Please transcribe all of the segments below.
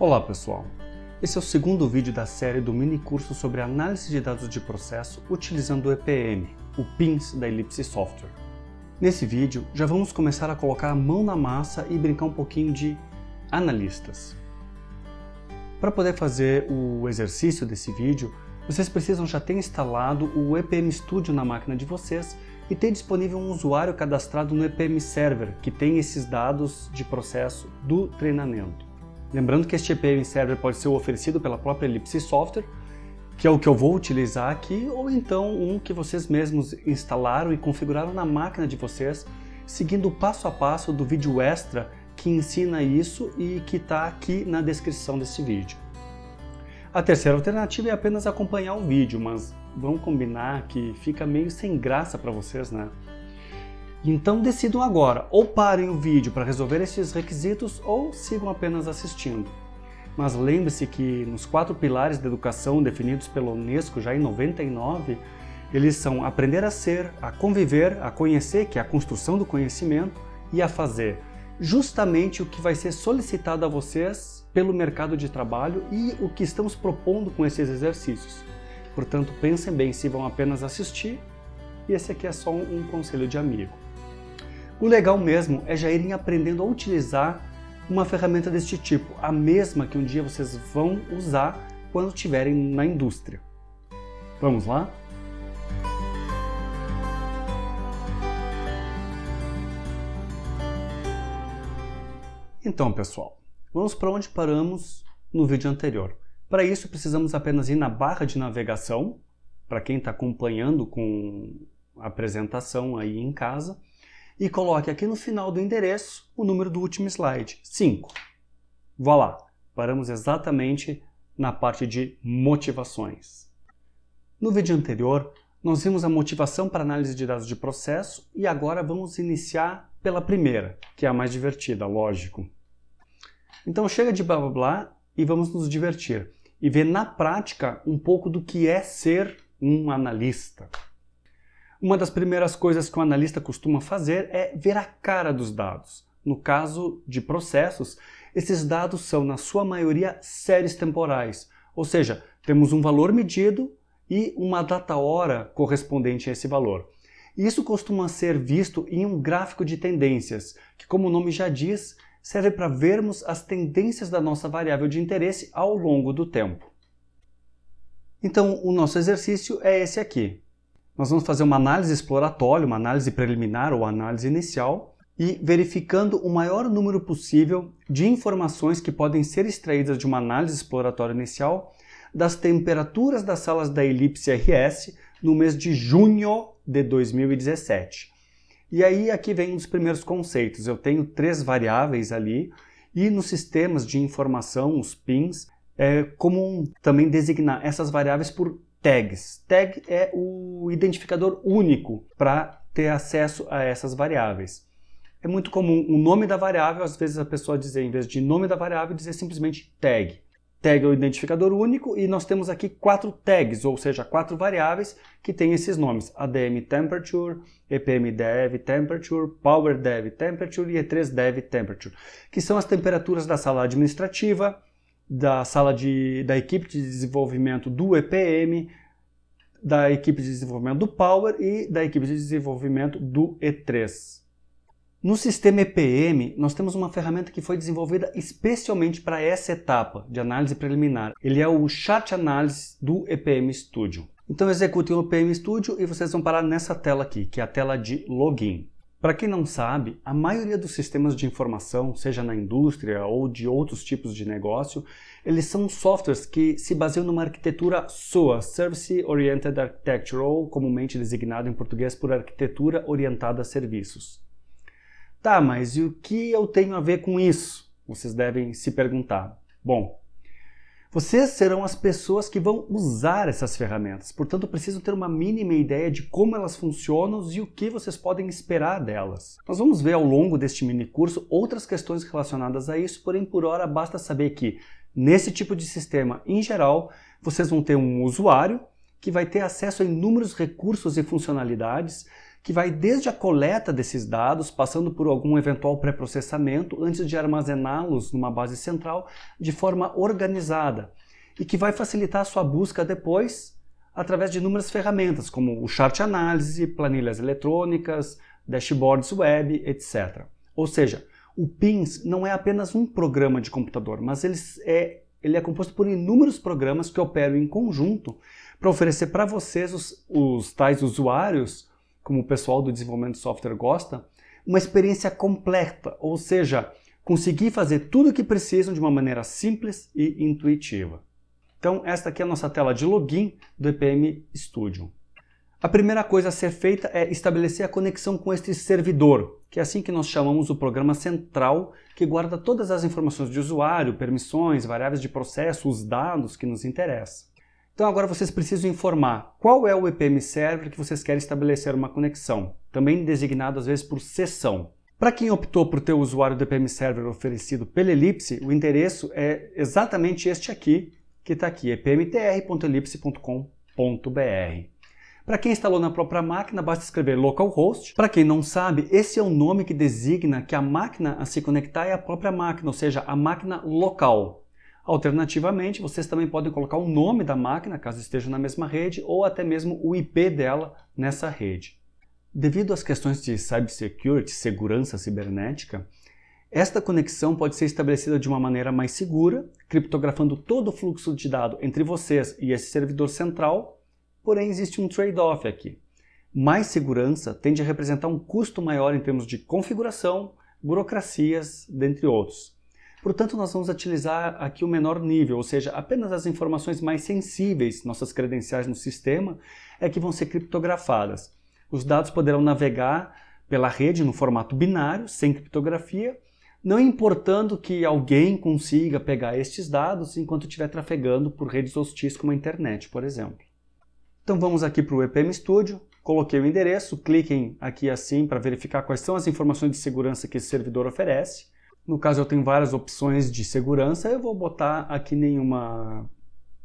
Olá pessoal, esse é o segundo vídeo da série do mini curso sobre análise de dados de processo utilizando o EPM, o PINS da Ellipse Software. Nesse vídeo já vamos começar a colocar a mão na massa e brincar um pouquinho de analistas. Para poder fazer o exercício desse vídeo, vocês precisam já ter instalado o EPM Studio na máquina de vocês e ter disponível um usuário cadastrado no EPM Server, que tem esses dados de processo do treinamento. Lembrando que este EPM Server pode ser oferecido pela própria Ellipse Software, que é o que eu vou utilizar aqui, ou então um que vocês mesmos instalaram e configuraram na máquina de vocês, seguindo o passo a passo do vídeo extra que ensina isso e que está aqui na descrição desse vídeo. A terceira alternativa é apenas acompanhar o vídeo, mas vamos combinar que fica meio sem graça para vocês, né? Então decidam agora, ou parem o vídeo para resolver esses requisitos ou sigam apenas assistindo. Mas lembre-se que nos quatro pilares da educação definidos pela Unesco já em 99, eles são aprender a ser, a conviver, a conhecer, que é a construção do conhecimento, e a fazer, justamente o que vai ser solicitado a vocês pelo mercado de trabalho e o que estamos propondo com esses exercícios. Portanto, pensem bem se vão apenas assistir, e esse aqui é só um conselho de amigo. O legal mesmo é já irem aprendendo a utilizar uma ferramenta deste tipo, a mesma que um dia vocês vão usar quando estiverem na indústria. Vamos lá? Então, pessoal, vamos para onde paramos no vídeo anterior. Para isso, precisamos apenas ir na barra de navegação, para quem está acompanhando com a apresentação aí em casa, e coloque aqui no final do endereço o número do último slide, 5. Vá lá, paramos exatamente na parte de motivações. No vídeo anterior, nós vimos a motivação para análise de dados de processo e agora vamos iniciar pela primeira, que é a mais divertida, lógico. Então chega de blá blá blá e vamos nos divertir e ver na prática um pouco do que é ser um analista. Uma das primeiras coisas que o analista costuma fazer é ver a cara dos dados. No caso de processos, esses dados são, na sua maioria, séries temporais, ou seja, temos um valor medido e uma data-hora correspondente a esse valor. Isso costuma ser visto em um gráfico de tendências, que como o nome já diz, serve para vermos as tendências da nossa variável de interesse ao longo do tempo. Então, o nosso exercício é esse aqui. Nós vamos fazer uma análise exploratória, uma análise preliminar ou análise inicial, e verificando o maior número possível de informações que podem ser extraídas de uma análise exploratória inicial das temperaturas das salas da elipse RS no mês de junho de 2017. E aí aqui vem um dos primeiros conceitos. Eu tenho três variáveis ali e nos sistemas de informação, os PINs, é comum também designar essas variáveis por tags. Tag é o identificador único para ter acesso a essas variáveis. É muito comum o nome da variável, às vezes a pessoa dizer, em vez de nome da variável, dizer simplesmente tag. Tag é o identificador único e nós temos aqui quatro tags, ou seja, quatro variáveis que têm esses nomes. ADM Temperature, EPM Dev Temperature, Power Dev Temperature e E3 Dev Temperature, que são as temperaturas da sala administrativa, da sala de, da equipe de desenvolvimento do EPM, da equipe de desenvolvimento do Power e da equipe de desenvolvimento do E3. No sistema EPM, nós temos uma ferramenta que foi desenvolvida especialmente para essa etapa de análise preliminar. Ele é o Chat Analysis do EPM Studio. Então executem o EPM Studio e vocês vão parar nessa tela aqui, que é a tela de login. Para quem não sabe, a maioria dos sistemas de informação, seja na indústria ou de outros tipos de negócio, eles são softwares que se baseiam numa arquitetura SOA, Service Oriented Architecture, ou comumente designado em português por Arquitetura Orientada a Serviços. Tá, mas e o que eu tenho a ver com isso? Vocês devem se perguntar. Bom, vocês serão as pessoas que vão usar essas ferramentas, portanto precisam ter uma mínima ideia de como elas funcionam e o que vocês podem esperar delas. Nós vamos ver ao longo deste mini curso outras questões relacionadas a isso, porém por hora basta saber que nesse tipo de sistema, em geral, vocês vão ter um usuário que vai ter acesso a inúmeros recursos e funcionalidades que vai desde a coleta desses dados, passando por algum eventual pré-processamento, antes de armazená-los numa base central de forma organizada, e que vai facilitar a sua busca depois através de inúmeras ferramentas, como o chart análise, planilhas eletrônicas, dashboards web, etc. Ou seja, o PINS não é apenas um programa de computador, mas ele é, ele é composto por inúmeros programas que operam em conjunto para oferecer para vocês, os, os tais usuários, como o pessoal do desenvolvimento de software gosta, uma experiência completa, ou seja, conseguir fazer tudo o que precisam de uma maneira simples e intuitiva. Então, esta aqui é a nossa tela de login do EPM Studio. A primeira coisa a ser feita é estabelecer a conexão com este servidor, que é assim que nós chamamos o programa central, que guarda todas as informações de usuário, permissões, variáveis de processo, os dados que nos interessam. Então agora vocês precisam informar qual é o EPM Server que vocês querem estabelecer uma conexão, também designado às vezes por sessão. Para quem optou por ter o usuário do EPM Server oferecido pela Ellipse, o endereço é exatamente este aqui, que está aqui, epmtr.ellipse.com.br. Para quem instalou na própria máquina, basta escrever localhost. Para quem não sabe, esse é o nome que designa que a máquina a se conectar é a própria máquina, ou seja, a máquina local. Alternativamente, vocês também podem colocar o nome da máquina, caso esteja na mesma rede, ou até mesmo o IP dela nessa rede. Devido às questões de cybersecurity, segurança cibernética, esta conexão pode ser estabelecida de uma maneira mais segura, criptografando todo o fluxo de dados entre vocês e esse servidor central, porém existe um trade-off aqui. Mais segurança tende a representar um custo maior em termos de configuração, burocracias, dentre outros. Portanto, nós vamos utilizar aqui o menor nível, ou seja, apenas as informações mais sensíveis, nossas credenciais no sistema, é que vão ser criptografadas. Os dados poderão navegar pela rede no formato binário, sem criptografia, não importando que alguém consiga pegar estes dados enquanto estiver trafegando por redes hostis como a internet, por exemplo. Então vamos aqui para o EPM Studio, coloquei o endereço, cliquem aqui assim para verificar quais são as informações de segurança que esse servidor oferece. No caso eu tenho várias opções de segurança, eu vou botar aqui nenhuma,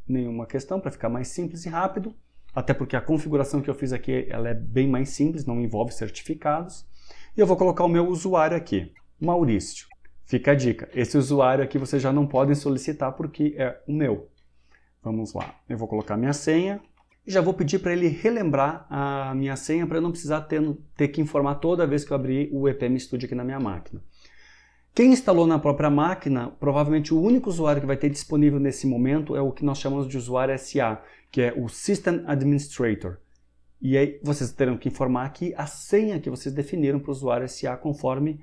nenhuma questão para ficar mais simples e rápido, até porque a configuração que eu fiz aqui ela é bem mais simples, não envolve certificados. E eu vou colocar o meu usuário aqui, Maurício. Fica a dica, esse usuário aqui vocês já não podem solicitar porque é o meu. Vamos lá, eu vou colocar minha senha, e já vou pedir para ele relembrar a minha senha para eu não precisar ter, ter que informar toda vez que eu abrir o EPM Studio aqui na minha máquina. Quem instalou na própria máquina, provavelmente o único usuário que vai ter disponível nesse momento é o que nós chamamos de usuário SA, que é o System Administrator. E aí vocês terão que informar aqui a senha que vocês definiram para o usuário SA conforme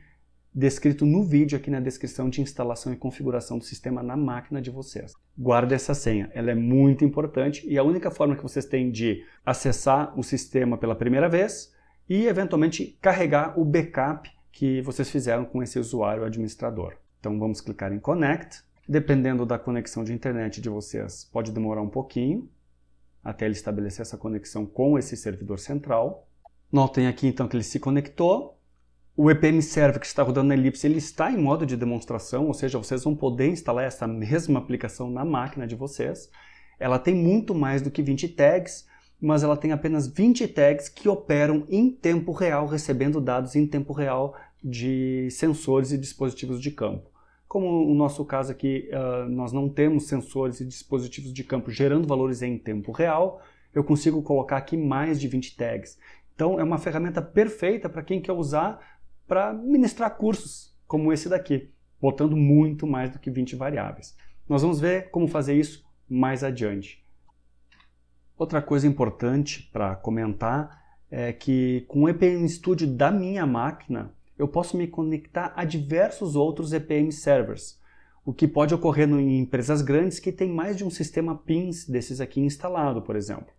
descrito no vídeo aqui na descrição de instalação e configuração do sistema na máquina de vocês. Guarde essa senha, ela é muito importante e a única forma que vocês têm de acessar o sistema pela primeira vez e eventualmente carregar o backup que vocês fizeram com esse usuário administrador. Então vamos clicar em Connect. Dependendo da conexão de internet de vocês, pode demorar um pouquinho até ele estabelecer essa conexão com esse servidor central. Notem aqui então que ele se conectou. O EPM Server que está rodando na Ellipse ele está em modo de demonstração, ou seja, vocês vão poder instalar essa mesma aplicação na máquina de vocês. Ela tem muito mais do que 20 tags, mas ela tem apenas 20 tags que operam em tempo real, recebendo dados em tempo real de sensores e dispositivos de campo. Como no nosso caso aqui, uh, nós não temos sensores e dispositivos de campo gerando valores em tempo real, eu consigo colocar aqui mais de 20 tags. Então é uma ferramenta perfeita para quem quer usar para ministrar cursos, como esse daqui, botando muito mais do que 20 variáveis. Nós vamos ver como fazer isso mais adiante. Outra coisa importante para comentar é que com o EPM Studio da minha máquina, eu posso me conectar a diversos outros EPM servers, o que pode ocorrer em empresas grandes que têm mais de um sistema PINs desses aqui instalado, por exemplo.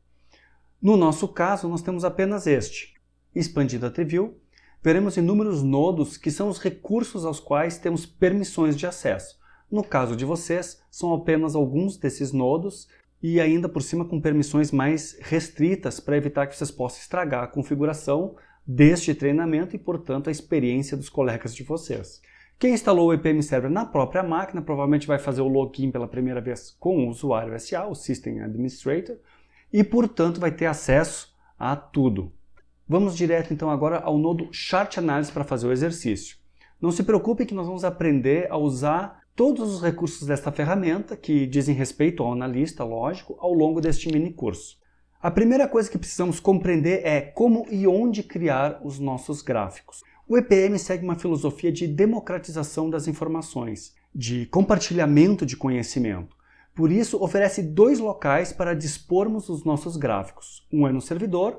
No nosso caso, nós temos apenas este. Expandindo a TreeView, veremos inúmeros nodos que são os recursos aos quais temos permissões de acesso. No caso de vocês, são apenas alguns desses nodos e ainda por cima com permissões mais restritas para evitar que vocês possam estragar a configuração deste treinamento e, portanto, a experiência dos colegas de vocês. Quem instalou o EPM Server na própria máquina provavelmente vai fazer o login pela primeira vez com o usuário SA, o System Administrator, e, portanto, vai ter acesso a tudo. Vamos direto então agora ao nodo Chart Analysis para fazer o exercício. Não se preocupe que nós vamos aprender a usar todos os recursos desta ferramenta, que dizem respeito ao analista, lógico, ao longo deste mini curso. A primeira coisa que precisamos compreender é como e onde criar os nossos gráficos. O EPM segue uma filosofia de democratização das informações, de compartilhamento de conhecimento. Por isso, oferece dois locais para dispormos os nossos gráficos. Um é no servidor,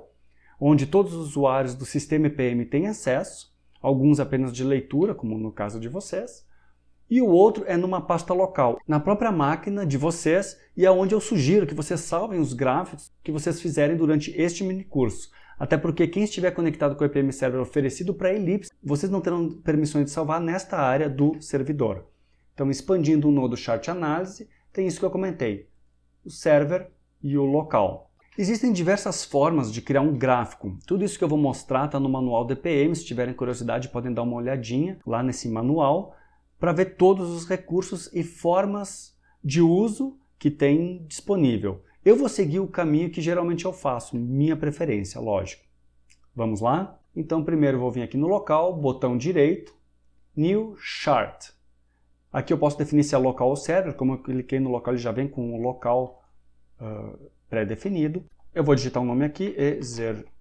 onde todos os usuários do sistema EPM têm acesso, alguns apenas de leitura, como no caso de vocês, e o outro é numa pasta local, na própria máquina de vocês, e é onde eu sugiro que vocês salvem os gráficos que vocês fizerem durante este mini curso. Até porque quem estiver conectado com o EPM Server oferecido para Ellipse, vocês não terão permissões de salvar nesta área do servidor. Então, expandindo o nodo Chart Análise, tem isso que eu comentei, o server e o local. Existem diversas formas de criar um gráfico. Tudo isso que eu vou mostrar está no manual do EPM. Se tiverem curiosidade, podem dar uma olhadinha lá nesse manual para ver todos os recursos e formas de uso que tem disponível. Eu vou seguir o caminho que geralmente eu faço, minha preferência, lógico. Vamos lá? Então primeiro vou vir aqui no local, botão direito, New Chart. Aqui eu posso definir se é local ou server, como eu cliquei no local ele já vem com o local uh, pré-definido. Eu vou digitar um nome aqui, exercício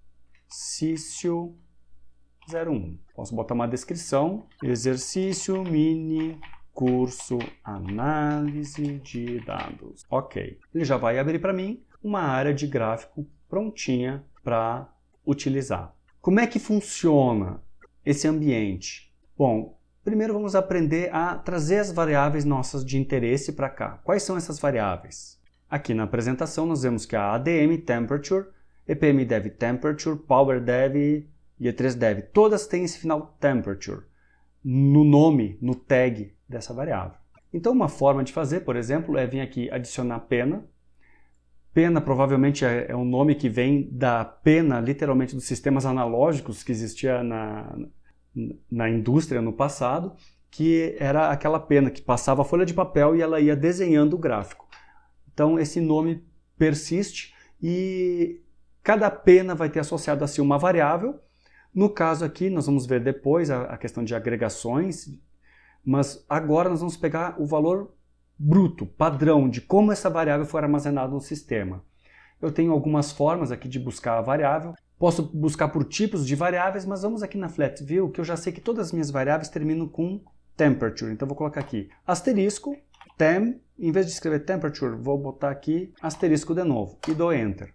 01. Posso botar uma descrição, exercício mini curso análise de dados. Ok, ele já vai abrir para mim uma área de gráfico prontinha para utilizar. Como é que funciona esse ambiente? Bom, primeiro vamos aprender a trazer as variáveis nossas de interesse para cá. Quais são essas variáveis? Aqui na apresentação nós vemos que a ADM Temperature, EPM Dev Temperature, Power Dev e E3Dev, todas têm esse final Temperature no nome, no tag dessa variável. Então uma forma de fazer, por exemplo, é vir aqui adicionar pena. Pena provavelmente é, é um nome que vem da pena, literalmente, dos sistemas analógicos que existia na, na indústria no passado, que era aquela pena que passava a folha de papel e ela ia desenhando o gráfico. Então esse nome persiste e cada pena vai ter associado a si uma variável no caso aqui, nós vamos ver depois a, a questão de agregações, mas agora nós vamos pegar o valor bruto, padrão, de como essa variável foi armazenada no sistema. Eu tenho algumas formas aqui de buscar a variável. Posso buscar por tipos de variáveis, mas vamos aqui na Flat View, que eu já sei que todas as minhas variáveis terminam com temperature. Então vou colocar aqui asterisco, tem, em vez de escrever temperature, vou botar aqui asterisco de novo e dou Enter.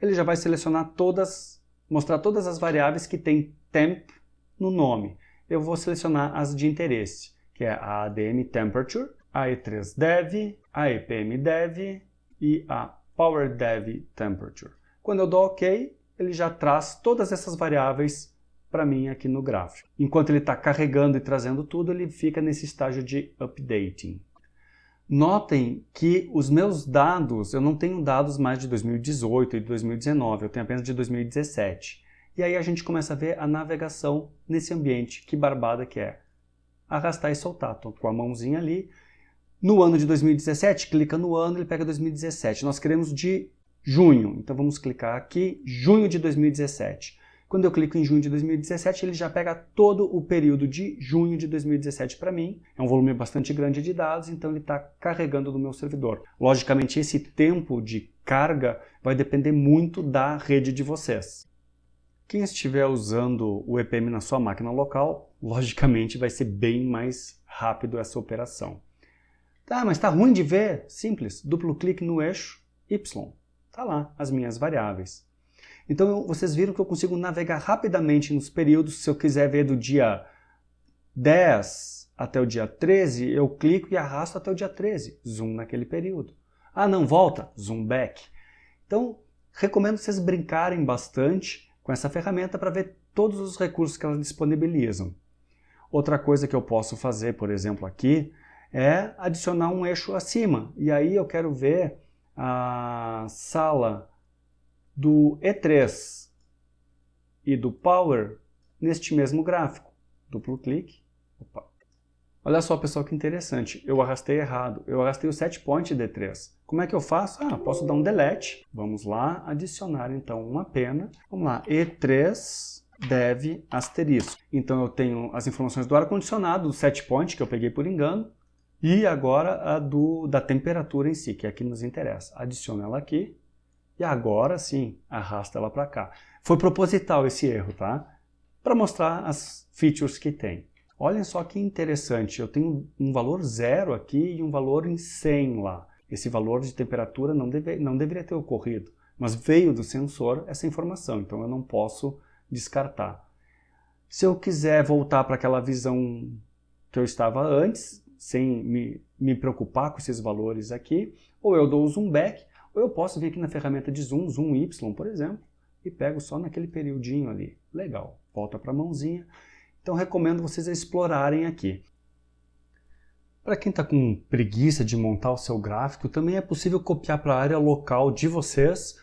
Ele já vai selecionar todas mostrar todas as variáveis que tem temp no nome. Eu vou selecionar as de interesse, que é a ADM Temperature, a E3Dev, a EPMDev e a PowerDev Temperature. Quando eu dou OK, ele já traz todas essas variáveis para mim aqui no gráfico. Enquanto ele está carregando e trazendo tudo, ele fica nesse estágio de updating. Notem que os meus dados, eu não tenho dados mais de 2018 e 2019, eu tenho apenas de 2017. E aí a gente começa a ver a navegação nesse ambiente, que barbada que é. Arrastar e soltar, tô com a mãozinha ali. No ano de 2017, clica no ano, ele pega 2017. Nós queremos de junho, então vamos clicar aqui, junho de 2017. Quando eu clico em junho de 2017, ele já pega todo o período de junho de 2017 para mim. É um volume bastante grande de dados, então ele está carregando no meu servidor. Logicamente, esse tempo de carga vai depender muito da rede de vocês. Quem estiver usando o EPM na sua máquina local, logicamente vai ser bem mais rápido essa operação. Tá, mas está ruim de ver? Simples, duplo clique no eixo Y. Está lá as minhas variáveis. Então vocês viram que eu consigo navegar rapidamente nos períodos. Se eu quiser ver do dia 10 até o dia 13, eu clico e arrasto até o dia 13. Zoom naquele período. Ah, não, volta. Zoom back. Então, recomendo vocês brincarem bastante com essa ferramenta para ver todos os recursos que ela disponibilizam. Outra coisa que eu posso fazer, por exemplo, aqui, é adicionar um eixo acima. E aí eu quero ver a sala do E3 e do Power neste mesmo gráfico. Duplo clique, opa, Olha só, pessoal, que interessante. Eu arrastei errado. Eu arrastei o set point D3. Como é que eu faço? Ah, posso dar um delete. Vamos lá, adicionar então uma pena. Vamos lá, E3 dev asterisco. Então eu tenho as informações do ar-condicionado, do set point, que eu peguei por engano, e agora a do, da temperatura em si, que é a que nos interessa. Adiciono ela aqui, e agora sim, arrasta ela para cá. Foi proposital esse erro, tá? Para mostrar as features que tem. Olhem só que interessante, eu tenho um valor zero aqui e um valor em 100 lá. Esse valor de temperatura não, deve, não deveria ter ocorrido, mas veio do sensor essa informação, então eu não posso descartar. Se eu quiser voltar para aquela visão que eu estava antes, sem me, me preocupar com esses valores aqui, ou eu dou o zoom back, ou eu posso vir aqui na ferramenta de zoom, zoom Y, por exemplo, e pego só naquele periodinho ali. Legal, volta para a mãozinha. Então recomendo vocês explorarem aqui. Para quem está com preguiça de montar o seu gráfico, também é possível copiar para a área local de vocês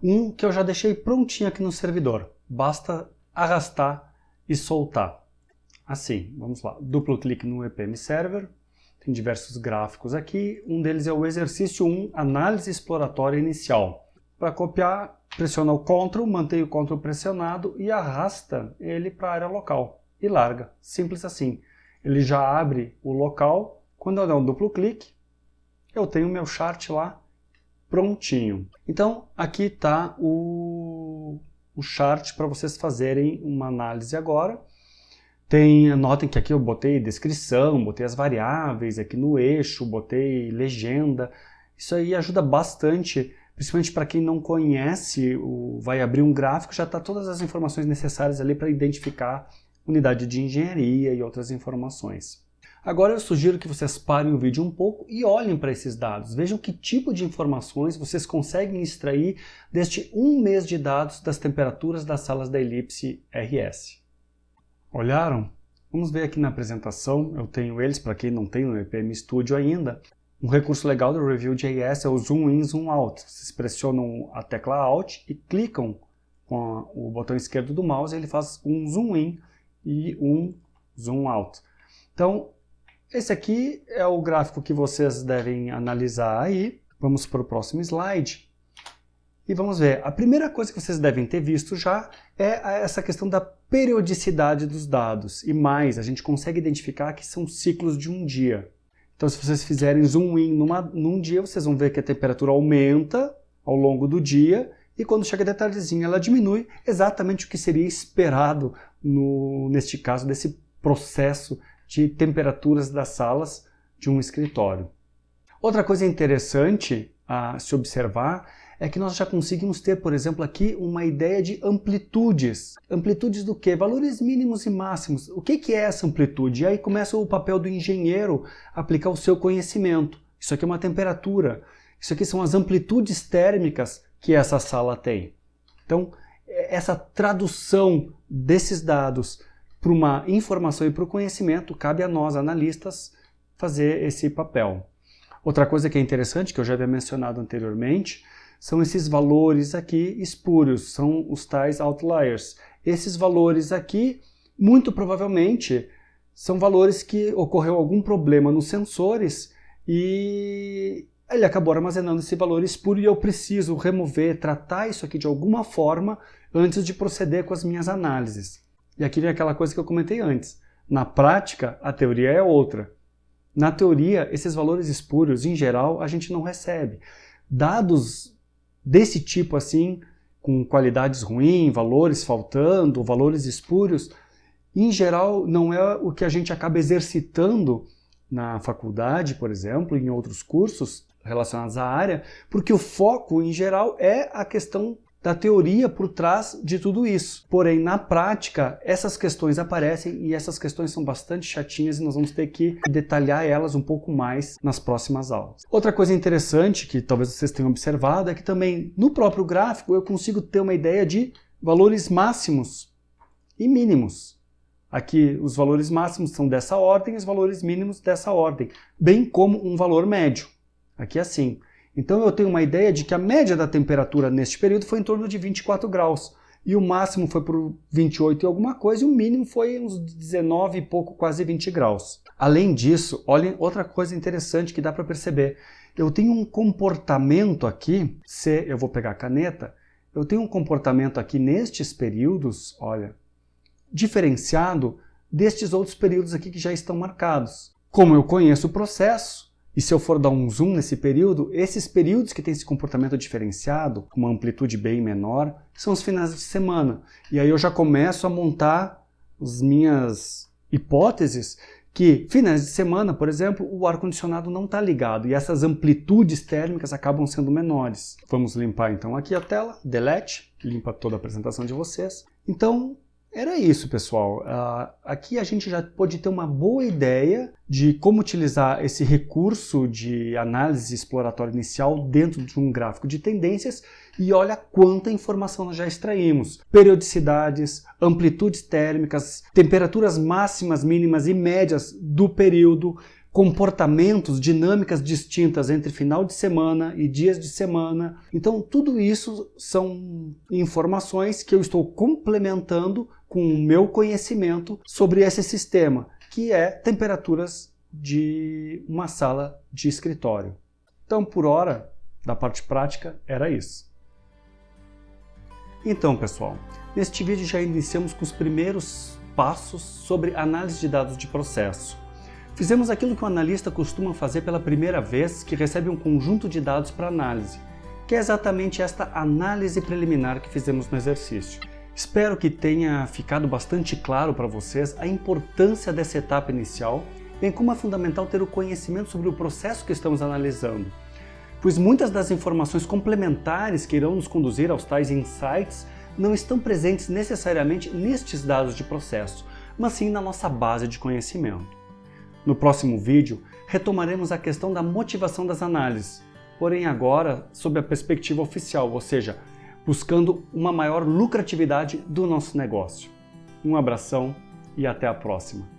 um que eu já deixei prontinho aqui no servidor. Basta arrastar e soltar. Assim, vamos lá, duplo clique no EPM Server, tem diversos gráficos aqui, um deles é o exercício 1, análise exploratória inicial. Para copiar, pressiona o CTRL, mantém o CTRL pressionado e arrasta ele para a área local e larga. Simples assim. Ele já abre o local. Quando eu der um duplo clique, eu tenho meu chart lá prontinho. Então, aqui está o, o chart para vocês fazerem uma análise agora. Tem, notem que aqui eu botei descrição, botei as variáveis aqui no eixo, botei legenda. Isso aí ajuda bastante, principalmente para quem não conhece, o, vai abrir um gráfico, já está todas as informações necessárias ali para identificar unidade de engenharia e outras informações. Agora eu sugiro que vocês parem o vídeo um pouco e olhem para esses dados. Vejam que tipo de informações vocês conseguem extrair deste um mês de dados das temperaturas das salas da elipse RS. Olharam? Vamos ver aqui na apresentação, eu tenho eles para quem não tem no EPM Studio ainda. Um recurso legal do Review.js é o Zoom In, Zoom Out. Vocês pressionam a tecla Alt e clicam com o botão esquerdo do mouse ele faz um zoom in e um zoom out. Então, esse aqui é o gráfico que vocês devem analisar aí. Vamos para o próximo slide. E vamos ver, a primeira coisa que vocês devem ter visto já é essa questão da periodicidade dos dados. E mais, a gente consegue identificar que são ciclos de um dia. Então se vocês fizerem zoom in numa, num dia, vocês vão ver que a temperatura aumenta ao longo do dia e quando chega a detalhezinho ela diminui exatamente o que seria esperado no, neste caso desse processo de temperaturas das salas de um escritório. Outra coisa interessante a se observar é que nós já conseguimos ter, por exemplo, aqui uma ideia de amplitudes. Amplitudes do que? Valores mínimos e máximos. O que é essa amplitude? E aí começa o papel do engenheiro aplicar o seu conhecimento. Isso aqui é uma temperatura. Isso aqui são as amplitudes térmicas que essa sala tem. Então, essa tradução desses dados para uma informação e para o conhecimento, cabe a nós, analistas, fazer esse papel. Outra coisa que é interessante, que eu já havia mencionado anteriormente, são esses valores aqui espúrios, são os tais outliers. Esses valores aqui, muito provavelmente, são valores que ocorreu algum problema nos sensores e ele acabou armazenando esse valor espúrio e eu preciso remover, tratar isso aqui de alguma forma antes de proceder com as minhas análises. E aqui vem aquela coisa que eu comentei antes. Na prática, a teoria é outra. Na teoria, esses valores espúrios, em geral, a gente não recebe. Dados desse tipo assim, com qualidades ruins, valores faltando, valores espúrios, em geral não é o que a gente acaba exercitando na faculdade, por exemplo, em outros cursos, relacionados à área, porque o foco, em geral, é a questão da teoria por trás de tudo isso. Porém, na prática, essas questões aparecem e essas questões são bastante chatinhas e nós vamos ter que detalhar elas um pouco mais nas próximas aulas. Outra coisa interessante que talvez vocês tenham observado é que também no próprio gráfico eu consigo ter uma ideia de valores máximos e mínimos. Aqui os valores máximos são dessa ordem e os valores mínimos dessa ordem, bem como um valor médio. Aqui assim. Então eu tenho uma ideia de que a média da temperatura neste período foi em torno de 24 graus. e o máximo foi por 28 e alguma coisa, e o mínimo foi uns 19 e pouco, quase 20 graus. Além disso, olhem outra coisa interessante que dá para perceber. Eu tenho um comportamento aqui, se eu vou pegar a caneta, eu tenho um comportamento aqui nestes períodos, olha, diferenciado destes outros períodos aqui que já estão marcados. Como eu conheço o processo, e se eu for dar um zoom nesse período, esses períodos que têm esse comportamento diferenciado, com uma amplitude bem menor, são os finais de semana. E aí eu já começo a montar as minhas hipóteses que finais de semana, por exemplo, o ar-condicionado não está ligado e essas amplitudes térmicas acabam sendo menores. Vamos limpar então aqui a tela, delete, limpa toda a apresentação de vocês. Então, era isso, pessoal. Uh, aqui a gente já pode ter uma boa ideia de como utilizar esse recurso de análise exploratória inicial dentro de um gráfico de tendências e olha quanta informação nós já extraímos. Periodicidades, amplitudes térmicas, temperaturas máximas, mínimas e médias do período, comportamentos, dinâmicas distintas entre final de semana e dias de semana. Então, tudo isso são informações que eu estou complementando com o meu conhecimento sobre esse sistema, que é temperaturas de uma sala de escritório. Então, por hora, da parte prática, era isso. Então, pessoal, neste vídeo já iniciamos com os primeiros passos sobre análise de dados de processo. Fizemos aquilo que o analista costuma fazer pela primeira vez que recebe um conjunto de dados para análise, que é exatamente esta análise preliminar que fizemos no exercício. Espero que tenha ficado bastante claro para vocês a importância dessa etapa inicial, bem como é fundamental ter o conhecimento sobre o processo que estamos analisando, pois muitas das informações complementares que irão nos conduzir aos tais insights não estão presentes necessariamente nestes dados de processo, mas sim na nossa base de conhecimento. No próximo vídeo, retomaremos a questão da motivação das análises, porém agora sob a perspectiva oficial, ou seja, buscando uma maior lucratividade do nosso negócio. Um abração e até a próxima!